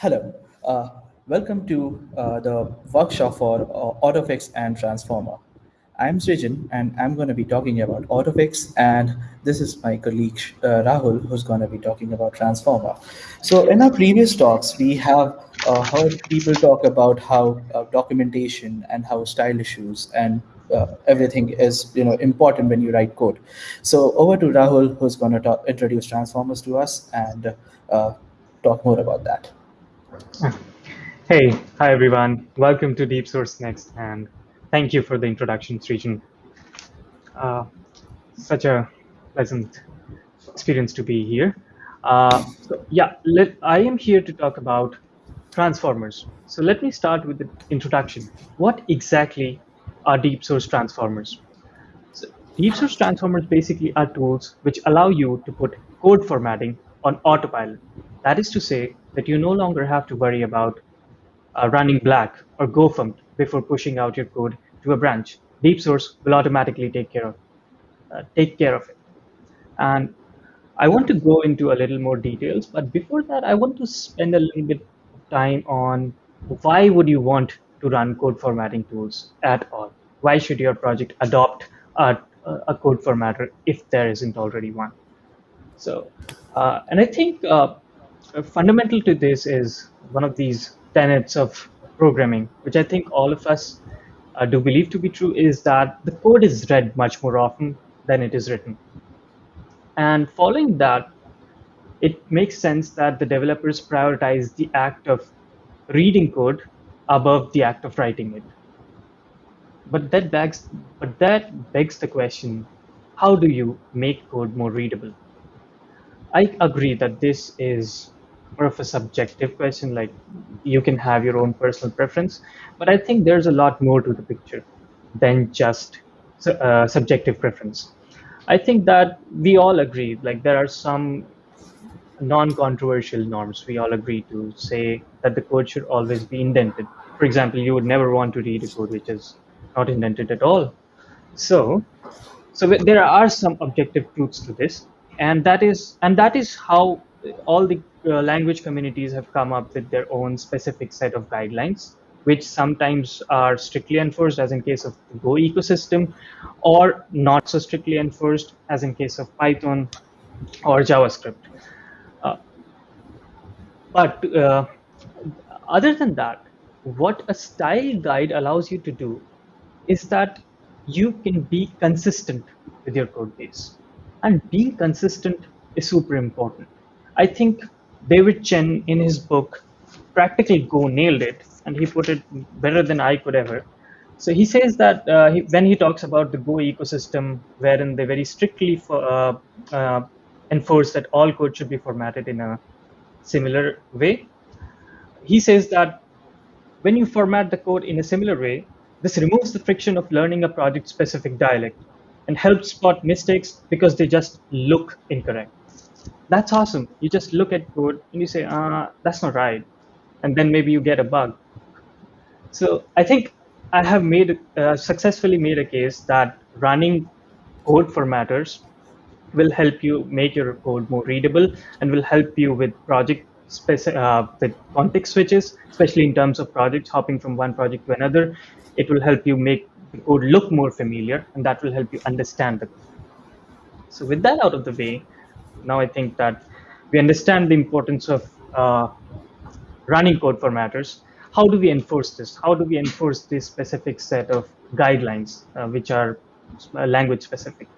Hello, uh, welcome to uh, the workshop for uh, AutoFix and Transformer. I'm Srijan and I'm going to be talking about AutoFix and this is my colleague uh, Rahul who's going to be talking about Transformer. So in our previous talks, we have uh, heard people talk about how uh, documentation and how style issues and everything is you know important when you write code. So over to Rahul who's going to introduce Transformers to us and talk more about that. Hey, hi everyone. Welcome to Deep Source Next, and thank you for the introduction, Srijan. Uh, such a pleasant experience to be here. Uh, so yeah, let, I am here to talk about transformers. So let me start with the introduction. What exactly are deep source transformers? So deep source transformers basically are tools which allow you to put code formatting on autopilot. That is to say that you no longer have to worry about uh, running black or gofmt before pushing out your code to a branch. Deep source will automatically take care of uh, take care of it. And I want to go into a little more details, but before that, I want to spend a little bit of time on why would you want to run code formatting tools at all? Why should your project adopt a, a code formatter if there isn't already one? So, uh, and I think uh, fundamental to this is one of these tenets of programming, which I think all of us uh, do believe to be true, is that the code is read much more often than it is written. And following that, it makes sense that the developers prioritize the act of reading code above the act of writing it. But that begs, but that begs the question, how do you make code more readable? I agree that this is more of a subjective question like you can have your own personal preference but i think there's a lot more to the picture than just uh, subjective preference. I think that we all agree like there are some non-controversial norms. We all agree to say that the code should always be indented. For example you would never want to read a code which is not indented at all. So so there are some objective truths to this and that is and that is how all the uh, language communities have come up with their own specific set of guidelines, which sometimes are strictly enforced, as in case of the Go ecosystem, or not so strictly enforced, as in case of Python or JavaScript. Uh, but uh, other than that, what a style guide allows you to do is that you can be consistent with your code base. And being consistent is super important. I think David Cheney, in his book Practical Go, nailed it, and he put it better than I could ever. So he says that uh, he, when he talks about the Go ecosystem, wherein they very strictly for, uh, uh, enforce that all code should be formatted in a similar way, he says that when you format the code in a similar way, this removes the friction of learning a project-specific dialect and helps spot mistakes because they just look incorrect that's awesome. You just look at code and you say, uh, that's not right. And then maybe you get a bug. So I think I have made uh, successfully made a case that running code formatters will help you make your code more readable and will help you with project specific uh, with context switches, especially in terms of projects hopping from one project to another. It will help you make the code look more familiar, and that will help you understand the code. So with that out of the way, now I think that we understand the importance of uh, running code formatters. How do we enforce this? How do we enforce this specific set of guidelines, uh, which are uh, language specific?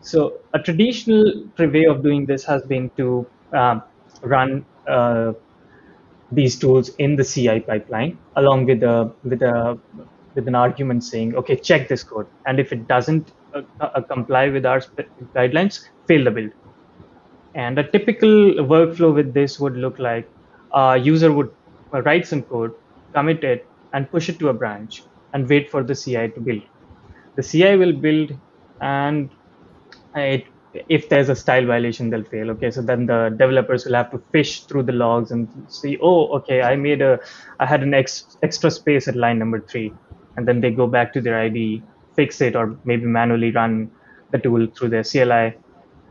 So a traditional way of doing this has been to um, run uh, these tools in the CI pipeline, along with a with a with an argument saying, okay, check this code, and if it doesn't uh, uh, comply with our guidelines, fail the build. And a typical workflow with this would look like a user would write some code, commit it, and push it to a branch and wait for the CI to build. The CI will build, and it, if there's a style violation, they'll fail. Okay, so then the developers will have to fish through the logs and see, oh, okay, I made a, I had an ex, extra space at line number three, and then they go back to their IDE, fix it, or maybe manually run the tool through their CLI,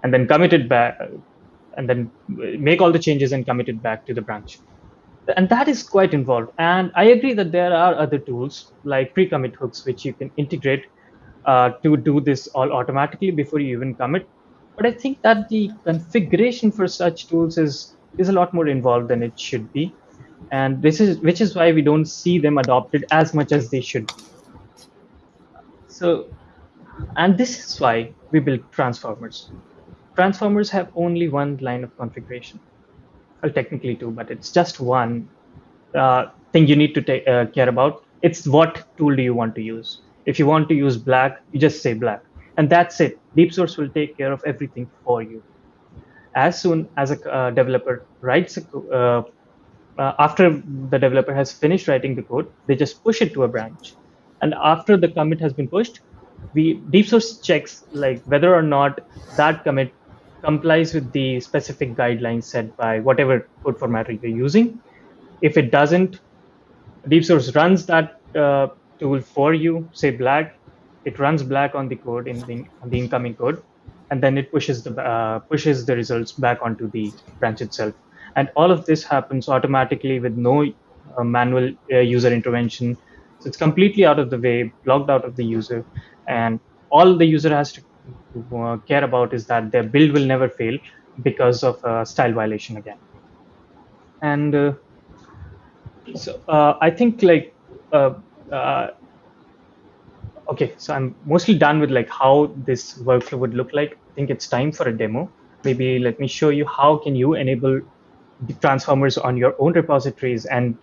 and then commit it back, and then make all the changes and commit it back to the branch. and that is quite involved. And I agree that there are other tools like pre-commit hooks, which you can integrate uh, to do this all automatically before you even commit. But I think that the configuration for such tools is is a lot more involved than it should be, and this is which is why we don't see them adopted as much as they should. So, and this is why we build transformers. Transformers have only one line of configuration well, technically two, but it's just one uh, thing you need to take, uh, care about. It's what tool do you want to use. If you want to use black, you just say black, and that's it. Deep Source will take care of everything for you. As soon as a uh, developer writes a, uh, uh, after the developer has finished writing the code, they just push it to a branch, and after the commit has been pushed, we Deep Source checks like whether or not that commit complies with the specific guidelines set by whatever code formatter you're using. If it doesn't, Deep Source runs that uh, tool for you, say black, it runs black on the code in the, on the incoming code, and then it pushes the uh, pushes the results back onto the branch itself. And all of this happens automatically with no uh, manual uh, user intervention. So it's completely out of the way, blocked out of the user, and all the user has to care about is that their build will never fail because of a style violation again. And uh, so uh, I think like uh, uh, okay, so I'm mostly done with like how this workflow would look like. I think it's time for a demo. Maybe let me show you how can you enable the transformers on your own repositories and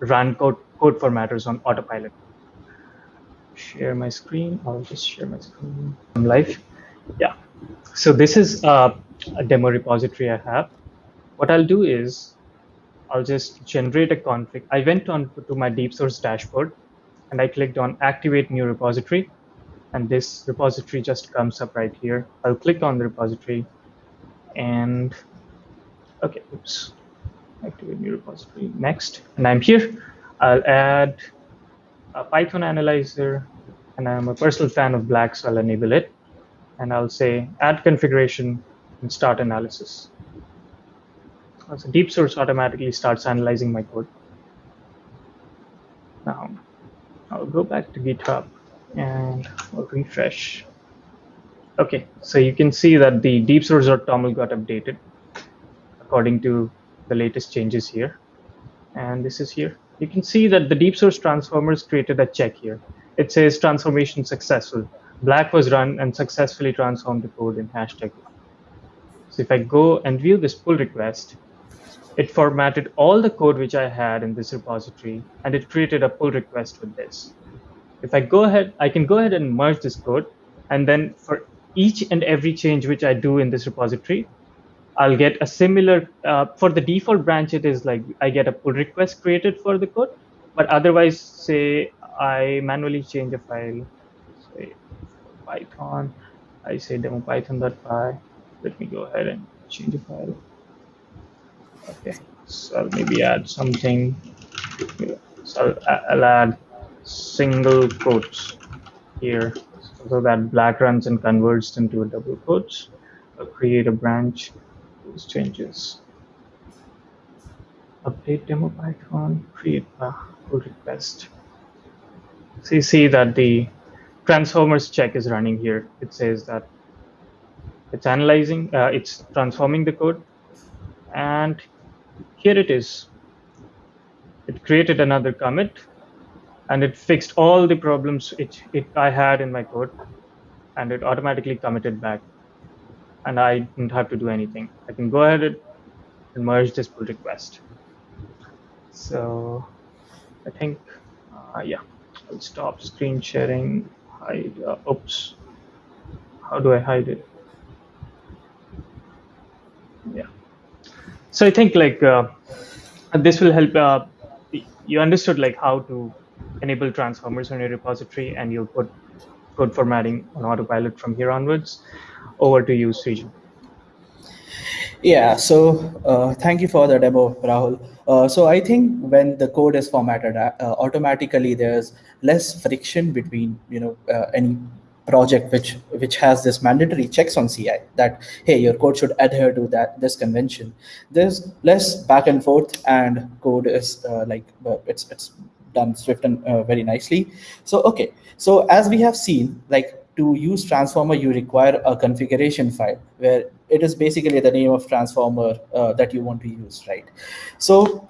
run code code formatters on autopilot share my screen. I'll just share my screen. I'm live. Yeah. So this is uh, a demo repository I have. What I'll do is I'll just generate a config. I went on to my deep source dashboard and I clicked on activate new repository. And this repository just comes up right here. I'll click on the repository and okay, oops, activate new repository next. And I'm here. I'll add a Python analyzer, and I'm a personal fan of black, so I'll enable it. And I'll say add configuration and start analysis. So deep source automatically starts analyzing my code. Now, I'll go back to GitHub and I'll refresh. Okay, so you can see that the deep source.toml got updated according to the latest changes here. And this is here you can see that the deep source transformers created a check here. It says transformation successful. Black was run and successfully transformed the code in hashtag. So if I go and view this pull request, it formatted all the code which I had in this repository and it created a pull request with this. If I go ahead, I can go ahead and merge this code and then for each and every change which I do in this repository, I'll get a similar, uh, for the default branch, it is like I get a pull request created for the code. But otherwise, say I manually change a file, say Python, I say demo python.py. Let me go ahead and change the file. Okay, so I'll maybe add something. So I'll, I'll add single quotes here so that black runs and converts into a double quotes. I'll create a branch those changes. Update demo Python, create a pull request. So you see that the transformers check is running here. It says that it's analyzing, uh, it's transforming the code. And here it is. It created another commit and it fixed all the problems it, it I had in my code and it automatically committed back and I don't have to do anything. I can go ahead and merge this pull request. So I think, uh, yeah, I'll stop screen sharing, hide, uh, oops. How do I hide it? Yeah. So I think like uh, this will help. Uh, you understood like how to enable transformers on your repository and you'll put code formatting on autopilot from here onwards over to you, Srijan. Yeah, so uh, thank you for the demo, Rahul. Uh, so I think when the code is formatted, uh, automatically there's less friction between you know uh, any project which which has this mandatory checks on CI that hey your code should adhere to that this convention. There's less back and forth and code is uh, like uh, it's it's done swift and uh, very nicely. So okay, so as we have seen, like to use transformer, you require a configuration file where it is basically the name of transformer uh, that you want to use, right? So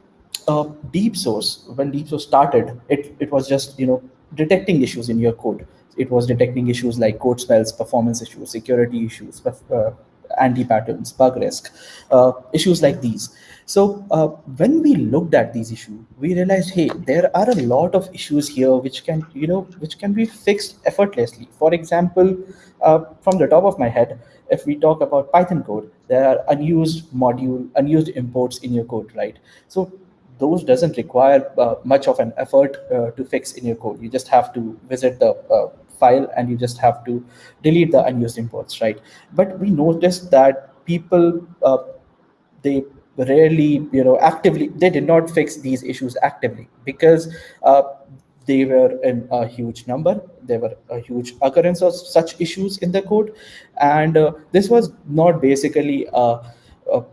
uh, deep source, when deep source started, it, it was just, you know, detecting issues in your code. It was detecting issues like code smells, performance issues, security issues, uh, anti-patterns, bug risk, uh, issues like these. So uh, when we looked at these issues, we realized, hey, there are a lot of issues here which can, you know, which can be fixed effortlessly. For example, uh, from the top of my head, if we talk about Python code, there are unused module, unused imports in your code, right? So those doesn't require uh, much of an effort uh, to fix in your code. You just have to visit the uh, file and you just have to delete the unused imports, right? But we noticed that people, uh, they rarely, you know, actively, they did not fix these issues actively because uh, they were in a huge number. There were a huge occurrence of such issues in the code. And uh, this was not basically a, a,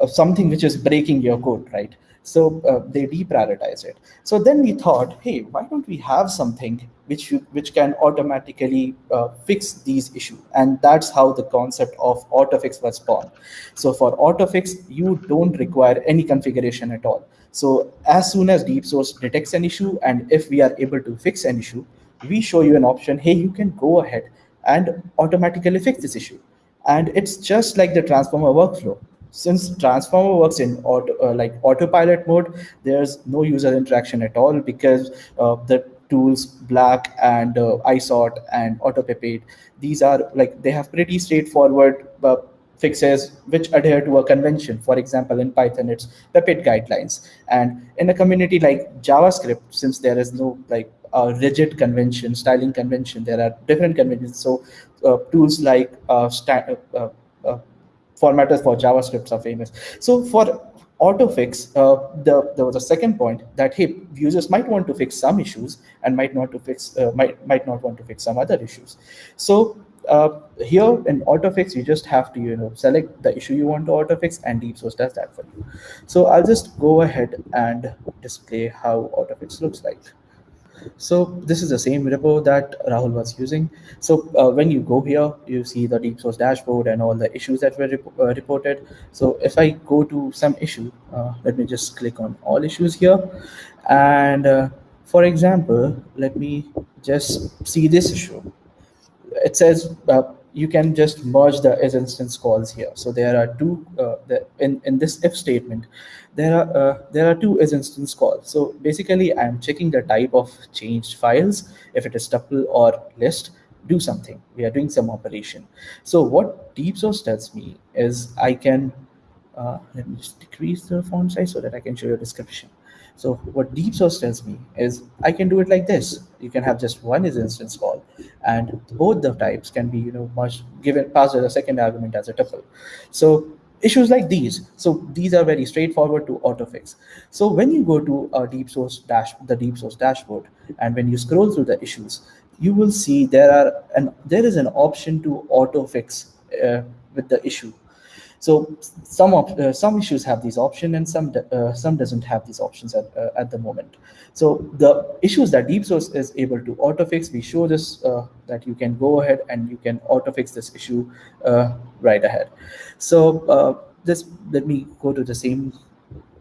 a something which is breaking your code, right? So uh, they deprioritize it. So then we thought, hey, why don't we have something which you, which can automatically uh, fix these issues? And that's how the concept of AutoFix was born. So for AutoFix, you don't require any configuration at all. So as soon as deep source detects an issue, and if we are able to fix an issue, we show you an option, hey, you can go ahead and automatically fix this issue. And it's just like the transformer workflow since transformer works in auto, uh, like autopilot mode there's no user interaction at all because uh, the tools black and uh, isort and autopep8 these are like they have pretty straightforward uh, fixes which adhere to a convention. For example in python it's PEP 8 guidelines. And in a community like javascript since there is no like a rigid convention styling convention there are different conventions. So uh, tools like uh, uh, uh formatters for JavaScript are famous. So for autofix, uh, the, there was a second point that hey, users might want to fix some issues and might not to fix uh, might might not want to fix some other issues. So uh, here in autofix, you just have to you know select the issue you want to autofix, and deep source does that for you. So I'll just go ahead and display how autofix looks like. So this is the same repo that Rahul was using. So uh, when you go here, you see the deep source dashboard and all the issues that were rep uh, reported. So if I go to some issue, uh, let me just click on all issues here. And uh, for example, let me just see this issue. It says uh, you can just merge the isinstance calls here. So there are two uh, the, in in this if statement there are uh, there are two isinstance calls. So basically, I'm checking the type of changed files. If it is tuple or list, do something. We are doing some operation. So what deep source tells me is I can uh, let me just decrease the font size so that I can show you a description. So what deep source tells me is I can do it like this. You can have just one instance call and both the types can be, you know, much given passed as a second argument as a tuple. So issues like these. So these are very straightforward to autofix. So when you go to a deep source dash, the deep source dashboard, and when you scroll through the issues, you will see there are and there is an option to autofix uh, with the issue. So some uh, some issues have these options and some uh, some doesn't have these options at, uh, at the moment. So the issues that deep source is able to autofix, we show this uh, that you can go ahead and you can autofix this issue uh, right ahead. So uh, this let me go to the same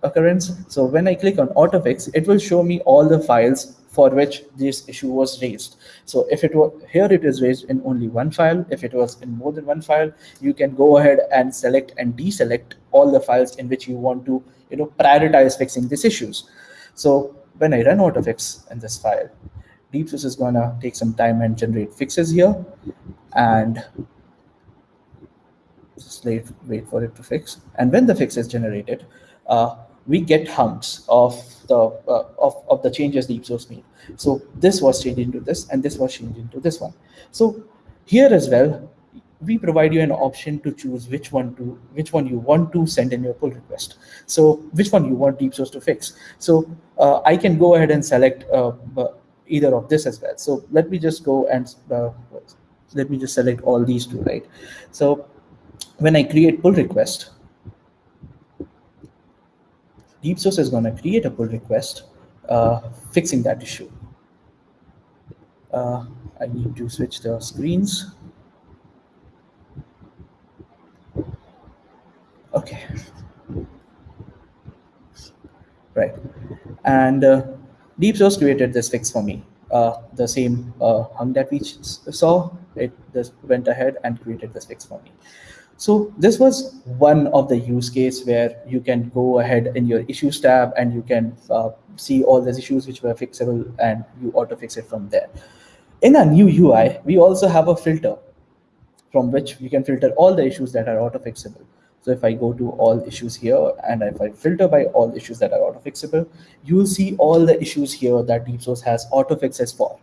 occurrence. So when I click on autofix, it will show me all the files for which this issue was raised. So if it were here, it is raised in only one file. If it was in more than one file, you can go ahead and select and deselect all the files in which you want to, you know, prioritize fixing these issues. So when I run AutoFix in this file, DeepSource is gonna take some time and generate fixes here, and just wait, wait for it to fix. And when the fix is generated, uh, we get hunks of the uh, of, of the changes deep source made. So this was changed into this, and this was changed into this one. So here as well, we provide you an option to choose which one to which one you want to send in your pull request. So which one you want deep source to fix. So uh, I can go ahead and select uh, either of this as well. So let me just go and uh, let me just select all these two, right? So when I create pull request, deep source is going to create a pull request uh, fixing that issue. Uh, I need to switch the screens. Okay. Right. And uh, Deep Source created this fix for me. Uh, the same uh, hunk that we saw, it just went ahead and created this fix for me. So this was one of the use case where you can go ahead in your issues tab and you can uh, see all these issues which were fixable and you auto fix it from there. In a new UI, we also have a filter from which you can filter all the issues that are auto fixable. So if I go to all issues here and if I filter by all issues that are auto fixable, you will see all the issues here that DeepSource has auto fixes for.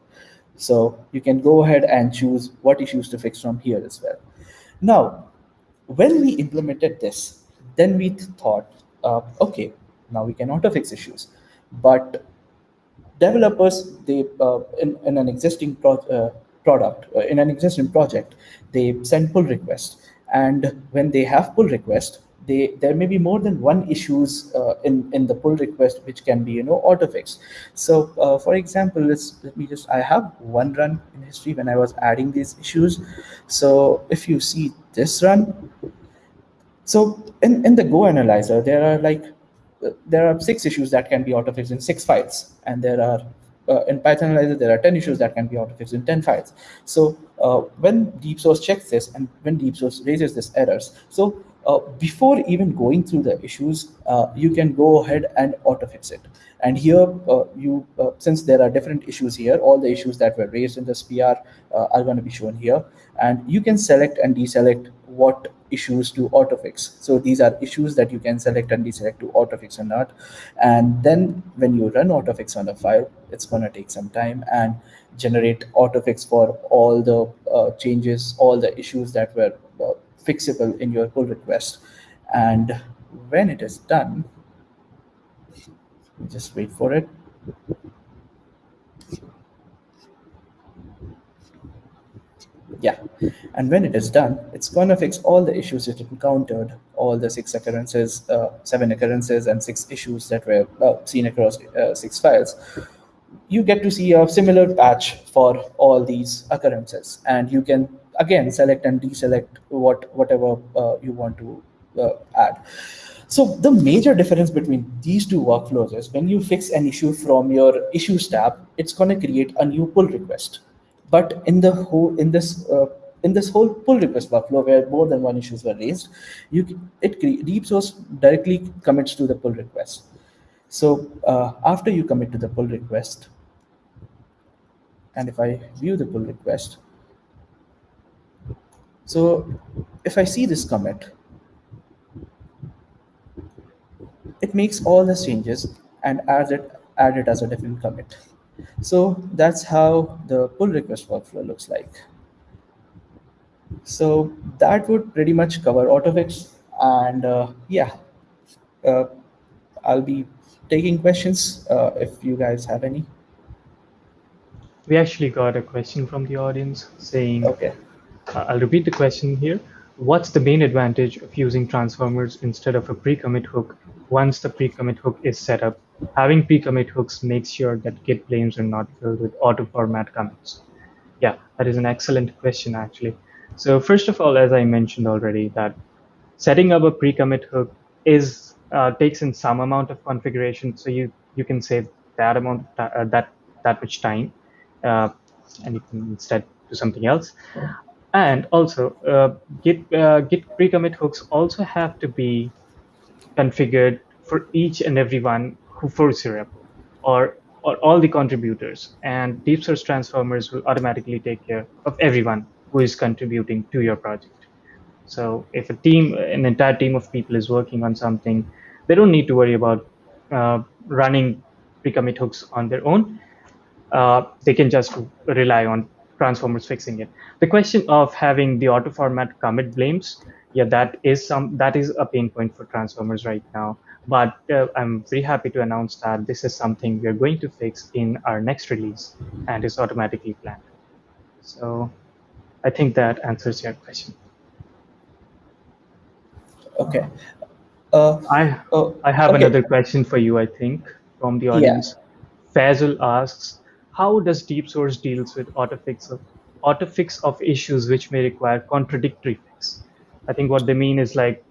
So you can go ahead and choose what issues to fix from here as well. Now, when we implemented this, then we thought, uh, okay, now we can auto fix issues. But developers, they uh, in, in an existing pro uh, product, uh, in an existing project, they send pull requests and when they have pull request, they there may be more than one issues uh, in in the pull request which can be you know auto fixed. So uh, for example, let's let me just I have one run in history when I was adding these issues. So if you see this run, so in in the Go analyzer there are like uh, there are six issues that can be auto fixed in six files, and there are uh, in Python Analyzer, there are 10 issues that can be auto-fixed in 10 files. So uh, when deep source checks this and when deep source raises this errors, so uh, before even going through the issues, uh, you can go ahead and auto-fix it. And here, uh, you uh, since there are different issues here, all the issues that were raised in this PR are going to be shown here. And you can select and deselect what issues to autofix. So these are issues that you can select and deselect to autofix or not. And then when you run autofix on a file, it's going to take some time and generate autofix for all the uh, changes, all the issues that were uh, fixable in your pull request. And when it is done, just wait for it. Yeah. And when it is done it's going to fix all the issues it encountered all the six occurrences uh, seven occurrences and six issues that were uh, seen across uh, six files. You get to see a similar patch for all these occurrences. And you can again select and deselect what whatever uh, you want to uh, add. So the major difference between these two workflows is when you fix an issue from your issues tab it's going to create a new pull request but in the whole in this uh, in this whole pull request workflow where more than one issues were raised, you it deep source directly commits to the pull request. So uh, after you commit to the pull request, and if I view the pull request, so if I see this commit, it makes all the changes and adds it add it as a different commit. So that's how the pull request workflow looks like. So that would pretty much cover AutoFix. And uh, yeah, uh, I'll be taking questions uh, if you guys have any. We actually got a question from the audience saying, okay. Uh, I'll repeat the question here. What's the main advantage of using transformers instead of a pre-commit hook once the pre-commit hook is set up having pre-commit hooks makes sure that Git blames are not filled with auto-format commits. Yeah, that is an excellent question, actually. So first of all, as I mentioned already, that setting up a pre-commit hook is uh, takes in some amount of configuration, so you you can save that amount uh, that that much time, uh, and you can instead do something else. And also, uh, Git uh, Git pre-commit hooks also have to be configured for each and every one who force syrup or, or all the contributors and deep source transformers will automatically take care of everyone who is contributing to your project. So if a team, an entire team of people is working on something, they don't need to worry about uh, running pre-commit hooks on their own. Uh, they can just rely on transformers fixing it. The question of having the auto format commit blames, yeah, that is some that is a pain point for transformers right now. But uh, I'm very happy to announce that this is something we're going to fix in our next release and is automatically planned. So I think that answers your question. Okay. Uh, I uh, I have okay. another question for you, I think, from the Yeah. audience. Faisal asks, how does deep source deals with autofix of autofix of issues which may require contradictory fix? I think what they mean is like,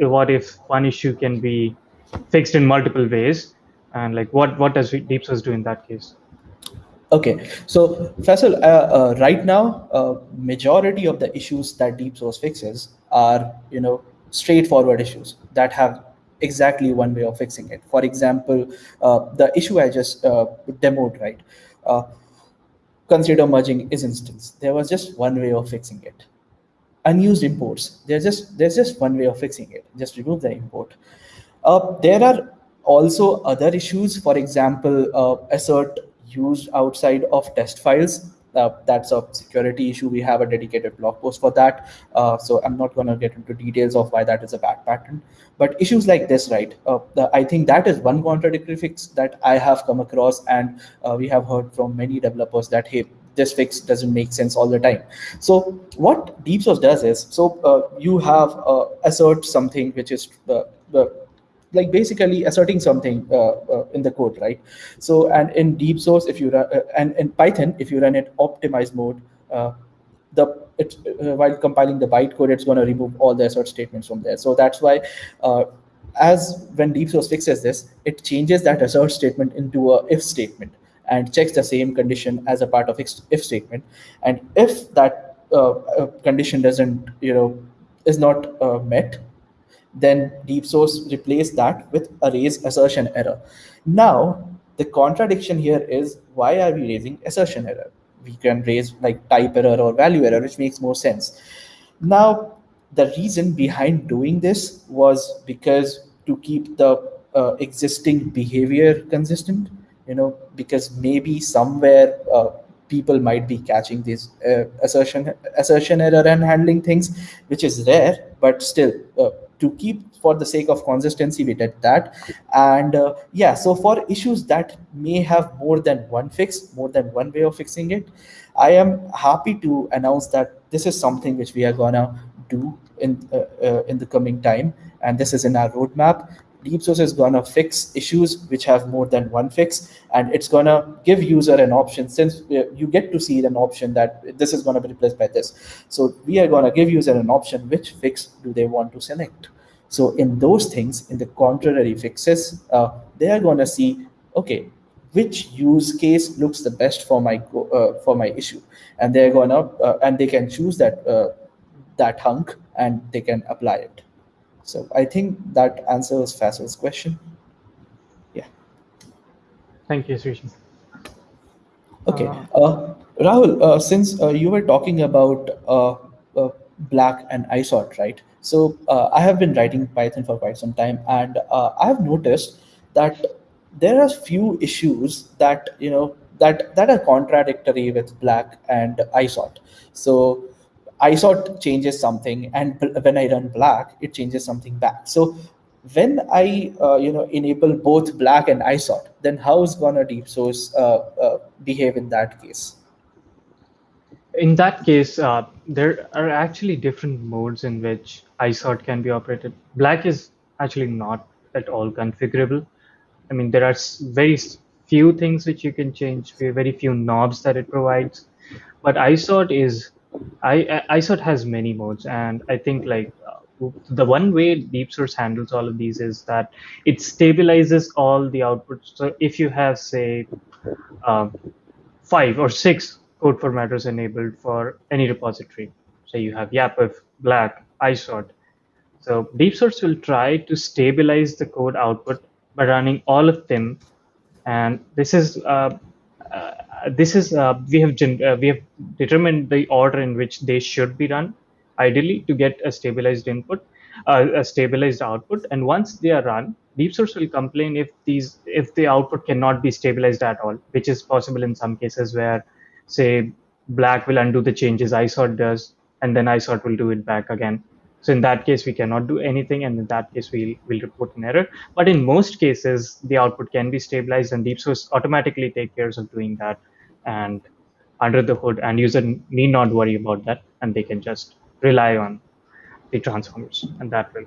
what if one issue can be fixed in multiple ways, and like what what does deep source do in that case? Okay, so Faisal, uh, uh, right now, uh, majority of the issues that deep source fixes are, you know, straightforward issues that have exactly one way of fixing it. For example, uh, the issue I just uh, demoed, right? Uh, consider merging isinstance. There was just one way of fixing it. Unused imports. There's just there's just one way of fixing it. Just remove the import. Uh, there are also other issues. For example, uh, assert used outside of test files. Uh, that's a security issue. We have a dedicated blog post for that. Uh, so I'm not going to get into details of why that is a bad pattern. But issues like this, right? Uh, the, I think that is one contradictory fix that I have come across, and uh, we have heard from many developers that hey, this fix doesn't make sense all the time. So what deep source does is, so uh, you have uh, assert something which is uh, the like basically asserting something uh, uh, in the code, right? So, and in deep source, if you run, uh, and in Python, if you run it optimized mode, uh, the it, uh, while compiling the bytecode, it's going to remove all the assert statements from there. So that's why, uh, as when deep source fixes this, it changes that assert statement into a if statement and checks the same condition as a part of if statement. And if that condition doesn't, you know, is not met, then deep source replace that with arrays assertion error. Now, the contradiction here is why are we raising assertion error? We can raise like type error or value error, which makes more sense. Now, the reason behind doing this was because to keep the uh, existing behavior consistent, you know, because maybe somewhere uh, people might be catching this uh, assertion assertion error and handling things, which is rare, but still uh, to keep for the sake of consistency we did that. And uh, yeah so for issues that may have more than one fix more than one way of fixing it i am happy to announce that this is something which we are gonna do in uh, uh, in the coming time. And this is in our roadmap deep source is going to fix issues which have more than one fix and it's going to give user an option. Since you get to see an option that this is going to be replaced by this. So we are going to give user an option which fix do they want to select. So in those things in the contrary fixes uh, they are going to see okay which use case looks the best for my uh, for my issue. And they're going to uh, and they can choose that uh, that hunk and they can apply it so I think that answers Faisal's question. Yeah. Thank you, Srijan. Okay. Uh, Rahul, uh, since uh, you were talking about uh, uh, Black and isort, right? So uh, I have been writing Python for quite some time, and I have noticed that there are few issues that you know that that are contradictory with Black and isort. So isort changes something, and when I run black, it changes something back. So when I uh, you know enable both black and isort, then how is gonna deep source uh, uh, behave in that case? In that case, uh, there are actually different modes in which isort can be operated. Black is actually not at all configurable. I mean, there are very few things which you can change, very few knobs that it provides. But isort is I, isort has many modes, and I think like uh, the one way deep source handles all of these is that it stabilizes all the outputs. So if you have say uh, five or six code formatters enabled for any repository, say you have YAPF, Black, isort. So deep source will try to stabilize the code output by running all of them, and this is uh, this is uh, we have uh, we have determined the order in which they should be run ideally to get a stabilized input a stabilized output and once they are run deep source will complain if these if the output cannot be stabilized at all which is possible in some cases where say black will undo the changes isort does and then isort will do it back again so in that case, we cannot do anything, and in that case, we'll, we'll report an error. But in most cases, the output can be stabilized, and deep source automatically take care of doing that. And under the hood, and user need not worry about that, and they can just rely on the transformers, and that will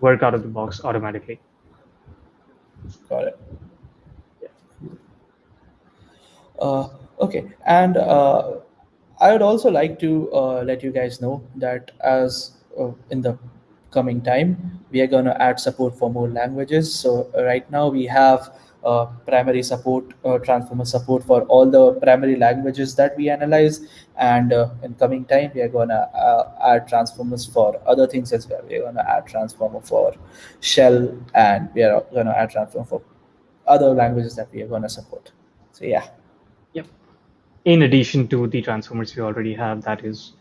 work out of the box automatically. Got it. Uh, okay, and uh, I would also like to uh, let you guys know that as uh, in the coming time, we are going to add support for more languages. So right now we have uh, primary support, uh, transformer support for all the primary languages that we analyze. And uh, in coming time, we are going to uh, add transformers for other things as well. We're going to add transformer for shell, and we are going to add transformer for other languages that we are going to support. So yeah. Yep. In addition to the transformers we already have, that is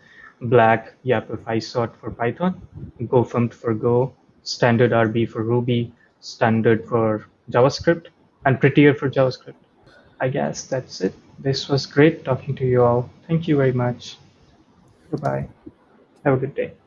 Black, YAPF isort for Python, gofumpt for Go, StandardRB for Ruby, Standard for JavaScript, and Prettier for JavaScript. I guess that's it. This was great talking to you all. Thank you very much. Goodbye. Have a good day.